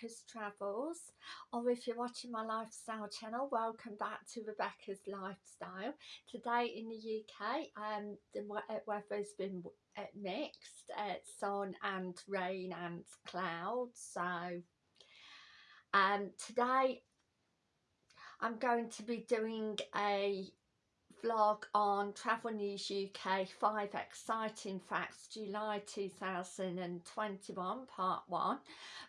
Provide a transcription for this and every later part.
Rebecca's Travels or if you're watching my lifestyle channel welcome back to Rebecca's Lifestyle. Today in the UK um, the uh, weather's been uh, mixed, uh, sun and rain and clouds so um, today I'm going to be doing a vlog on Travel News UK 5 Exciting Facts July 2021 part 1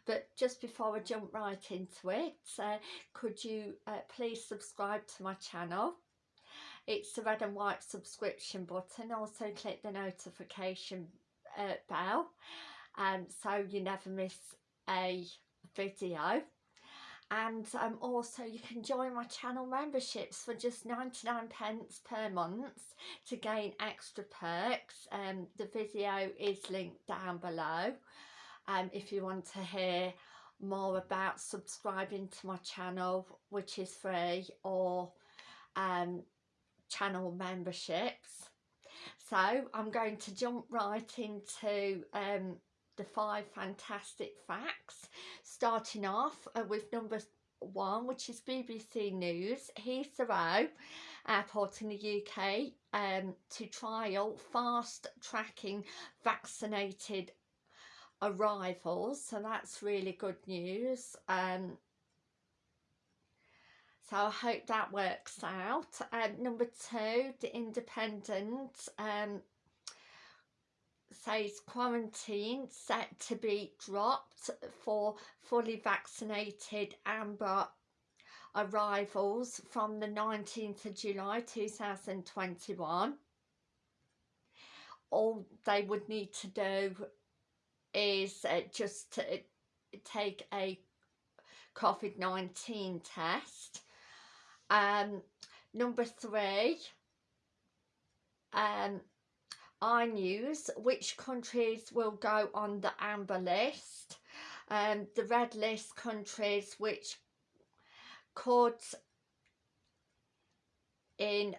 but just before I jump right into it uh, could you uh, please subscribe to my channel? It's the red and white subscription button. Also click the notification uh, bell. Um, so you never miss a video and um, also you can join my channel memberships for just 99 pence per month to gain extra perks. Um, the video is linked down below um, if you want to hear more about subscribing to my channel which is free or um, channel memberships. So I'm going to jump right into um, the five fantastic facts. Starting off uh, with number one which is BBC News Heathrow Airport in the UK um, to trial fast tracking vaccinated arrivals. So that's really good news. Um, so I hope that works out. Um, number two, The Independent um, says quarantine set to be dropped for fully vaccinated amber arrivals from the 19th of July 2021 all they would need to do is uh, just to take a COVID-19 test. Um, number three um, iNews, which countries will go on the amber list, um, the red list countries which could in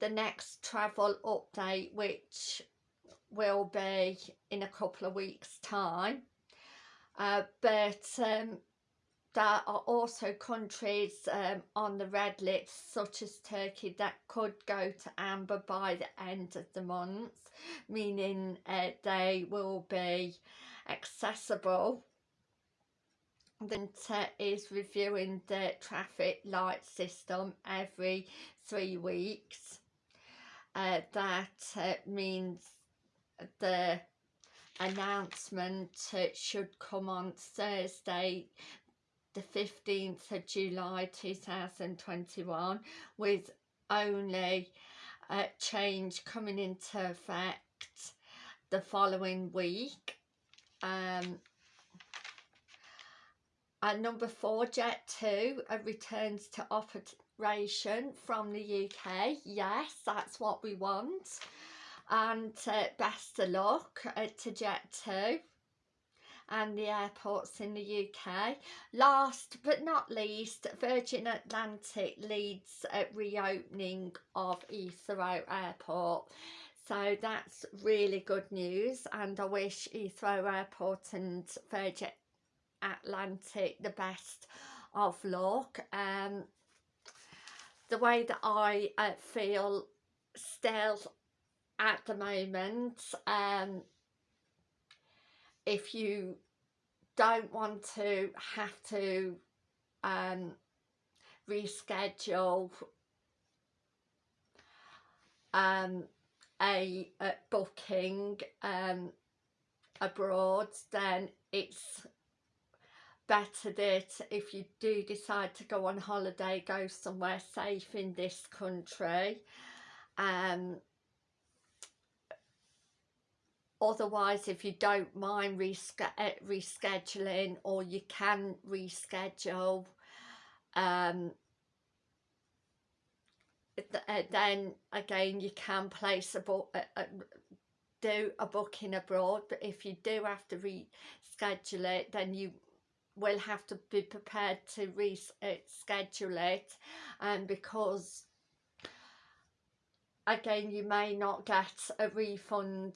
the next travel update which will be in a couple of weeks time. Uh, but um, there are also countries um, on the red list such as Turkey that could go to amber by the end of the month meaning uh, they will be accessible. Then is reviewing the traffic light system every three weeks. Uh, that uh, means the announcement uh, should come on Thursday the 15th of July 2021 with only a change coming into effect the following week. Um, and number four, Jet2 uh, returns to operation from the UK. Yes, that's what we want. And uh, best of luck uh, to Jet2 and the airports in the UK. Last but not least, Virgin Atlantic leads at reopening of Heathrow Airport. So that's really good news and I wish Heathrow Airport and Virgin Atlantic the best of luck. Um, the way that I uh, feel still at the moment um, if you don't want to have to um, reschedule um, a, a, booking um, abroad then it's better that if you do decide to go on holiday go somewhere safe in this country. Um, otherwise if you don't mind uh, rescheduling or you can reschedule um, uh, then again you can place a book do a booking abroad but if you do have to reschedule it then you will have to be prepared to reschedule it and because again you may not get a refund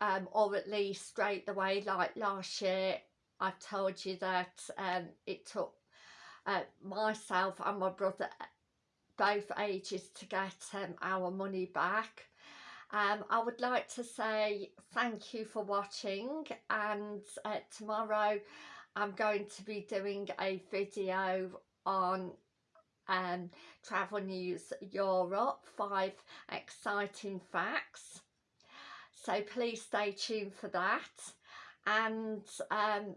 um, or at least straight away like last year I've told you that um, it took uh, myself and my brother both ages to get um, our money back. Um, I would like to say thank you for watching and uh, tomorrow I'm going to be doing a video on um, Travel News Europe, five exciting facts. So please stay tuned for that. And um,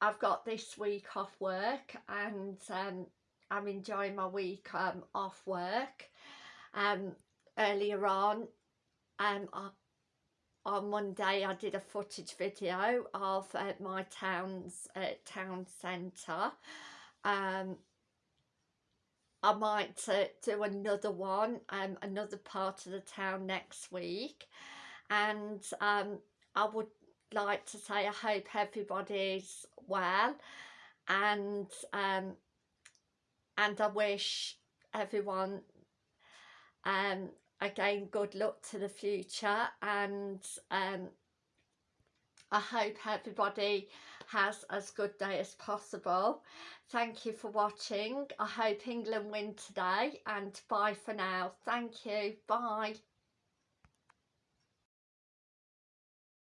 I've got this week off work and um, I'm enjoying my week um, off work. Um, earlier on, um, I, on Monday I did a footage video of uh, my town's uh, town centre. Um, I might uh, do another one, another part of the town next week. And um, I would like to say I hope everybody's well and um, and I wish everyone um, again good luck to the future and um, I hope everybody has as good day as possible. Thank you for watching. I hope England win today and bye for now. Thank you. Bye.